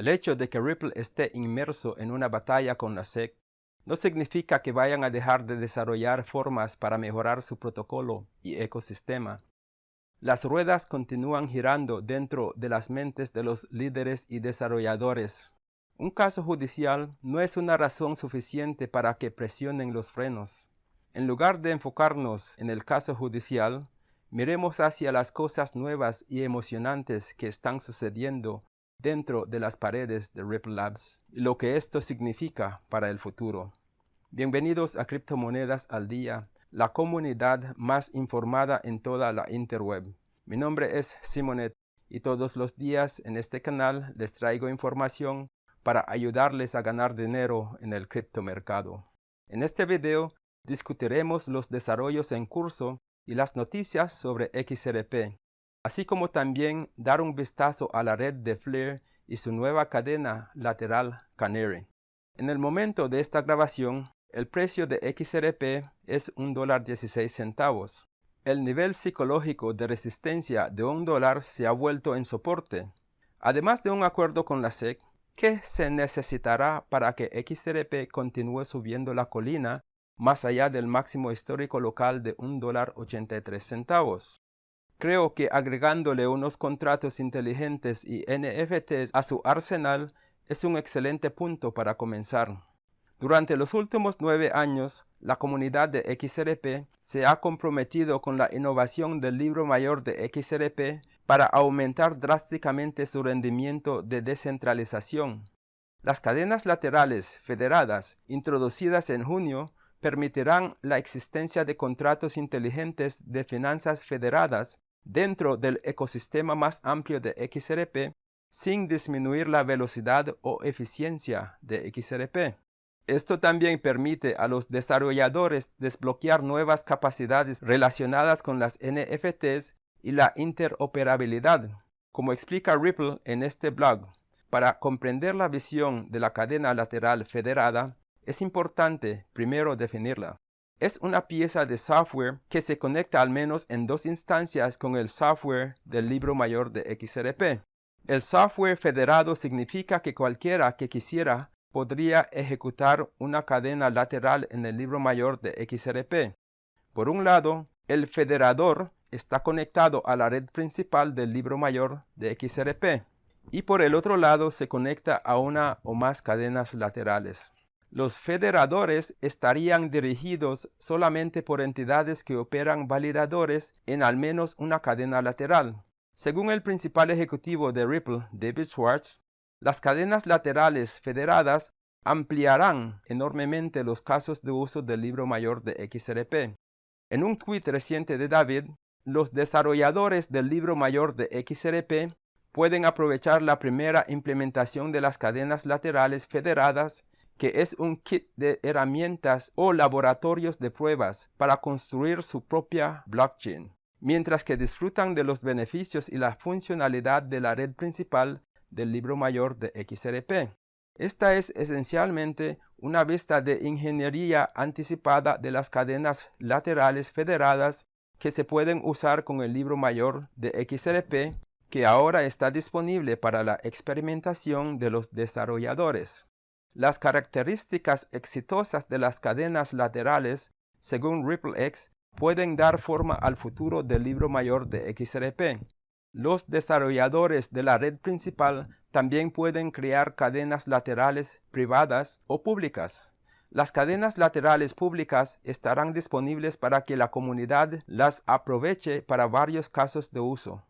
El hecho de que Ripple esté inmerso en una batalla con la SEC no significa que vayan a dejar de desarrollar formas para mejorar su protocolo y ecosistema. Las ruedas continúan girando dentro de las mentes de los líderes y desarrolladores. Un caso judicial no es una razón suficiente para que presionen los frenos. En lugar de enfocarnos en el caso judicial, miremos hacia las cosas nuevas y emocionantes que están sucediendo dentro de las paredes de Ripple Labs y lo que esto significa para el futuro. Bienvenidos a Criptomonedas al Día, la comunidad más informada en toda la interweb. Mi nombre es Simonet y todos los días en este canal les traigo información para ayudarles a ganar dinero en el criptomercado. En este video discutiremos los desarrollos en curso y las noticias sobre XRP, así como también dar un vistazo a la red de Flare y su nueva cadena lateral Canary. En el momento de esta grabación, el precio de XRP es $1.16. centavos. El nivel psicológico de resistencia de un dólar se ha vuelto en soporte. Además de un acuerdo con la SEC, ¿qué se necesitará para que XRP continúe subiendo la colina más allá del máximo histórico local de $1.83. Creo que agregándole unos contratos inteligentes y NFTs a su arsenal es un excelente punto para comenzar. Durante los últimos nueve años, la comunidad de XRP se ha comprometido con la innovación del libro mayor de XRP para aumentar drásticamente su rendimiento de descentralización. Las cadenas laterales federadas, introducidas en junio, permitirán la existencia de contratos inteligentes de finanzas federadas dentro del ecosistema más amplio de XRP sin disminuir la velocidad o eficiencia de XRP. Esto también permite a los desarrolladores desbloquear nuevas capacidades relacionadas con las NFTs y la interoperabilidad, como explica Ripple en este blog. Para comprender la visión de la cadena lateral federada, es importante primero definirla es una pieza de software que se conecta al menos en dos instancias con el software del libro mayor de XRP. El software federado significa que cualquiera que quisiera podría ejecutar una cadena lateral en el libro mayor de XRP. Por un lado, el federador está conectado a la red principal del libro mayor de XRP y por el otro lado se conecta a una o más cadenas laterales. Los federadores estarían dirigidos solamente por entidades que operan validadores en al menos una cadena lateral. Según el principal ejecutivo de Ripple, David Schwartz, las cadenas laterales federadas ampliarán enormemente los casos de uso del libro mayor de XRP. En un tweet reciente de David, los desarrolladores del libro mayor de XRP pueden aprovechar la primera implementación de las cadenas laterales federadas que es un kit de herramientas o laboratorios de pruebas para construir su propia blockchain, mientras que disfrutan de los beneficios y la funcionalidad de la red principal del libro mayor de XRP. Esta es esencialmente una vista de ingeniería anticipada de las cadenas laterales federadas que se pueden usar con el libro mayor de XRP que ahora está disponible para la experimentación de los desarrolladores. Las características exitosas de las cadenas laterales, según RippleX, pueden dar forma al futuro del libro mayor de XRP. Los desarrolladores de la red principal también pueden crear cadenas laterales privadas o públicas. Las cadenas laterales públicas estarán disponibles para que la comunidad las aproveche para varios casos de uso.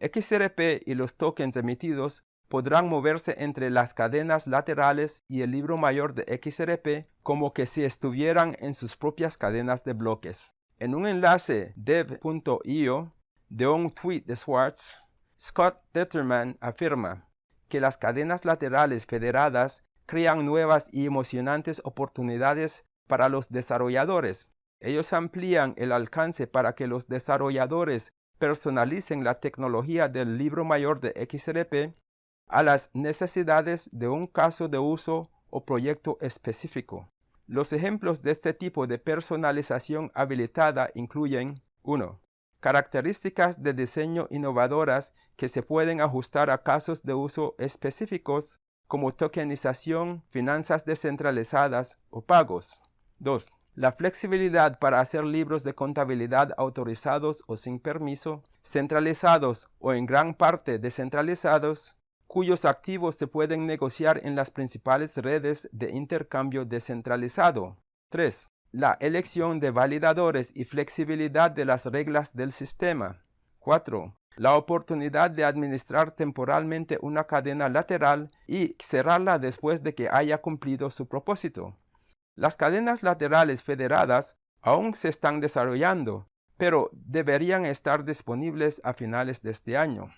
XRP y los tokens emitidos podrán moverse entre las cadenas laterales y el libro mayor de XRP como que si estuvieran en sus propias cadenas de bloques. En un enlace dev.io de un tweet de Schwartz, Scott Detterman afirma que las cadenas laterales federadas crean nuevas y emocionantes oportunidades para los desarrolladores. Ellos amplían el alcance para que los desarrolladores personalicen la tecnología del libro mayor de XRP a las necesidades de un caso de uso o proyecto específico. Los ejemplos de este tipo de personalización habilitada incluyen 1. características de diseño innovadoras que se pueden ajustar a casos de uso específicos como tokenización, finanzas descentralizadas o pagos. 2. La flexibilidad para hacer libros de contabilidad autorizados o sin permiso, centralizados o en gran parte descentralizados, cuyos activos se pueden negociar en las principales redes de intercambio descentralizado. 3. La elección de validadores y flexibilidad de las reglas del sistema. 4. La oportunidad de administrar temporalmente una cadena lateral y cerrarla después de que haya cumplido su propósito. Las cadenas laterales federadas aún se están desarrollando, pero deberían estar disponibles a finales de este año.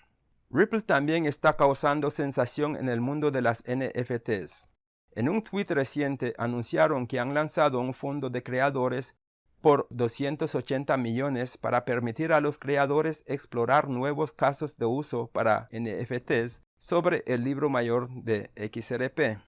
Ripple también está causando sensación en el mundo de las NFTs. En un tweet reciente anunciaron que han lanzado un fondo de creadores por 280 millones para permitir a los creadores explorar nuevos casos de uso para NFTs sobre el libro mayor de XRP.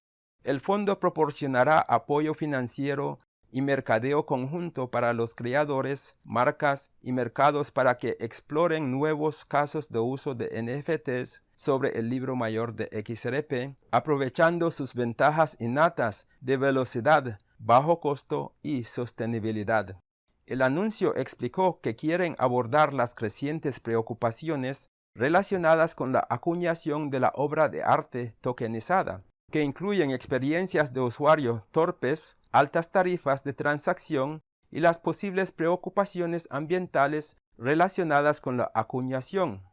El fondo proporcionará apoyo financiero y mercadeo conjunto para los creadores, marcas y mercados para que exploren nuevos casos de uso de NFTs sobre el libro mayor de XRP, aprovechando sus ventajas innatas de velocidad, bajo costo y sostenibilidad. El anuncio explicó que quieren abordar las crecientes preocupaciones relacionadas con la acuñación de la obra de arte tokenizada, que incluyen experiencias de usuario torpes, altas tarifas de transacción y las posibles preocupaciones ambientales relacionadas con la acuñación.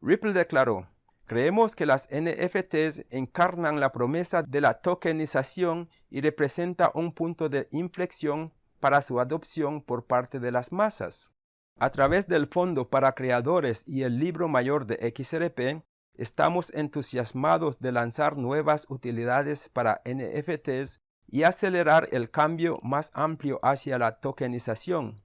Ripple declaró, Creemos que las NFTs encarnan la promesa de la tokenización y representa un punto de inflexión para su adopción por parte de las masas. A través del Fondo para Creadores y el Libro Mayor de XRP, estamos entusiasmados de lanzar nuevas utilidades para NFTs y acelerar el cambio más amplio hacia la tokenización.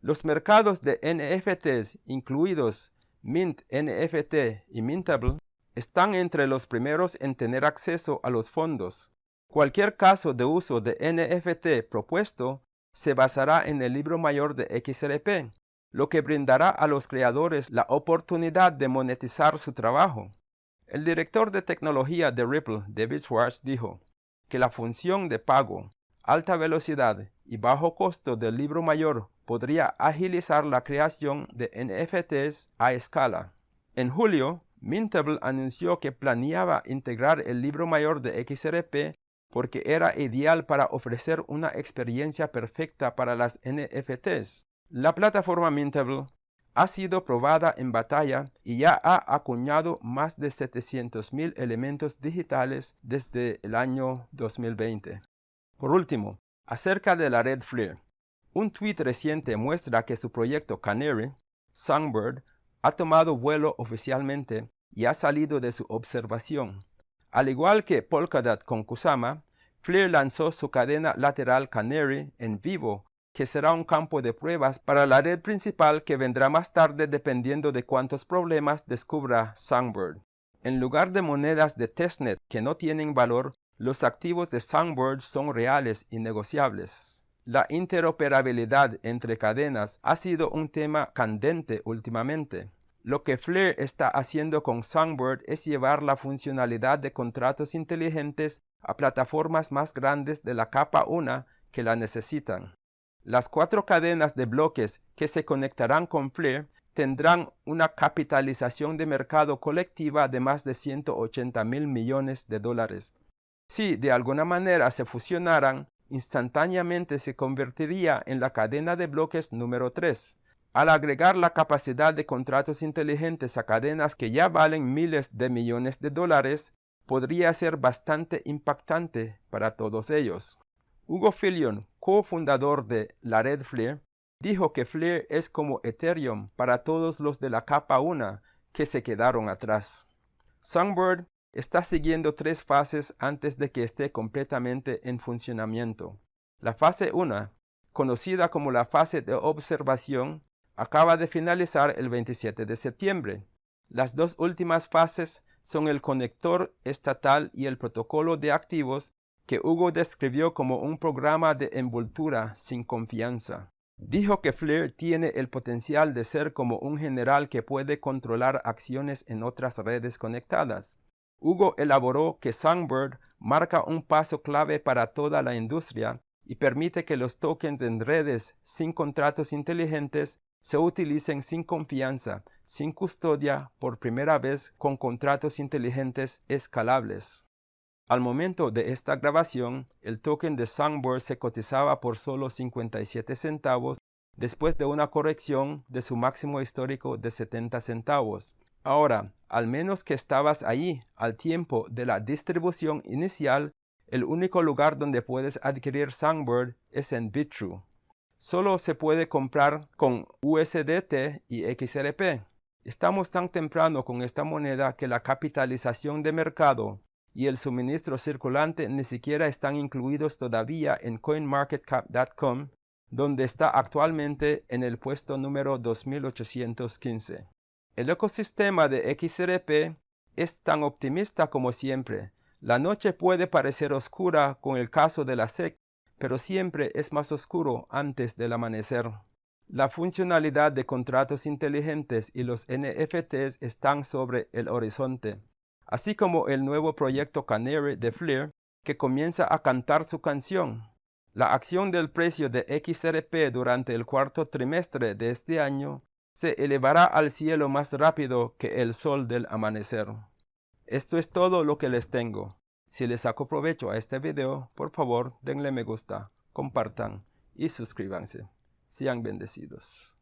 Los mercados de NFTs, incluidos Mint NFT y Mintable, están entre los primeros en tener acceso a los fondos. Cualquier caso de uso de NFT propuesto se basará en el libro mayor de XRP, lo que brindará a los creadores la oportunidad de monetizar su trabajo. El director de tecnología de Ripple, David Schwartz, dijo que la función de pago, alta velocidad y bajo costo del libro mayor podría agilizar la creación de NFTs a escala. En julio, Mintable anunció que planeaba integrar el libro mayor de XRP porque era ideal para ofrecer una experiencia perfecta para las NFTs. La plataforma Mintable ha sido probada en batalla y ya ha acuñado más de 700.000 elementos digitales desde el año 2020. Por último, acerca de la red FLIR. Un tweet reciente muestra que su proyecto Canary, Songbird, ha tomado vuelo oficialmente y ha salido de su observación. Al igual que Polkadot con Kusama, FLIR lanzó su cadena lateral Canary en vivo que será un campo de pruebas para la red principal que vendrá más tarde dependiendo de cuántos problemas descubra Songbird. En lugar de monedas de testnet que no tienen valor, los activos de Songbird son reales y negociables. La interoperabilidad entre cadenas ha sido un tema candente últimamente. Lo que Flare está haciendo con Songbird es llevar la funcionalidad de contratos inteligentes a plataformas más grandes de la capa 1 que la necesitan. Las cuatro cadenas de bloques que se conectarán con FLIR tendrán una capitalización de mercado colectiva de más de 180 mil millones de dólares. Si de alguna manera se fusionaran, instantáneamente se convertiría en la cadena de bloques número 3. Al agregar la capacidad de contratos inteligentes a cadenas que ya valen miles de millones de dólares, podría ser bastante impactante para todos ellos. Hugo Filion, cofundador de la red FLIR, dijo que FLIR es como Ethereum para todos los de la capa 1 que se quedaron atrás. Songbird está siguiendo tres fases antes de que esté completamente en funcionamiento. La fase 1, conocida como la fase de observación, acaba de finalizar el 27 de septiembre. Las dos últimas fases son el conector estatal y el protocolo de activos que Hugo describió como un programa de envoltura sin confianza. Dijo que Flair tiene el potencial de ser como un general que puede controlar acciones en otras redes conectadas. Hugo elaboró que Songbird marca un paso clave para toda la industria y permite que los tokens en redes sin contratos inteligentes se utilicen sin confianza, sin custodia, por primera vez con contratos inteligentes escalables. Al momento de esta grabación, el token de Songbird se cotizaba por solo 57 centavos después de una corrección de su máximo histórico de 70 centavos. Ahora, al menos que estabas allí al tiempo de la distribución inicial, el único lugar donde puedes adquirir Songbird es en Bitrue. Solo se puede comprar con USDT y XRP. Estamos tan temprano con esta moneda que la capitalización de mercado y el suministro circulante ni siquiera están incluidos todavía en coinmarketcap.com, donde está actualmente en el puesto número 2815. El ecosistema de XRP es tan optimista como siempre. La noche puede parecer oscura con el caso de la SEC, pero siempre es más oscuro antes del amanecer. La funcionalidad de contratos inteligentes y los NFTs están sobre el horizonte así como el nuevo proyecto Canary de Flair que comienza a cantar su canción. La acción del precio de XRP durante el cuarto trimestre de este año se elevará al cielo más rápido que el sol del amanecer. Esto es todo lo que les tengo. Si les saco provecho a este video, por favor denle me gusta, compartan y suscríbanse. Sean bendecidos.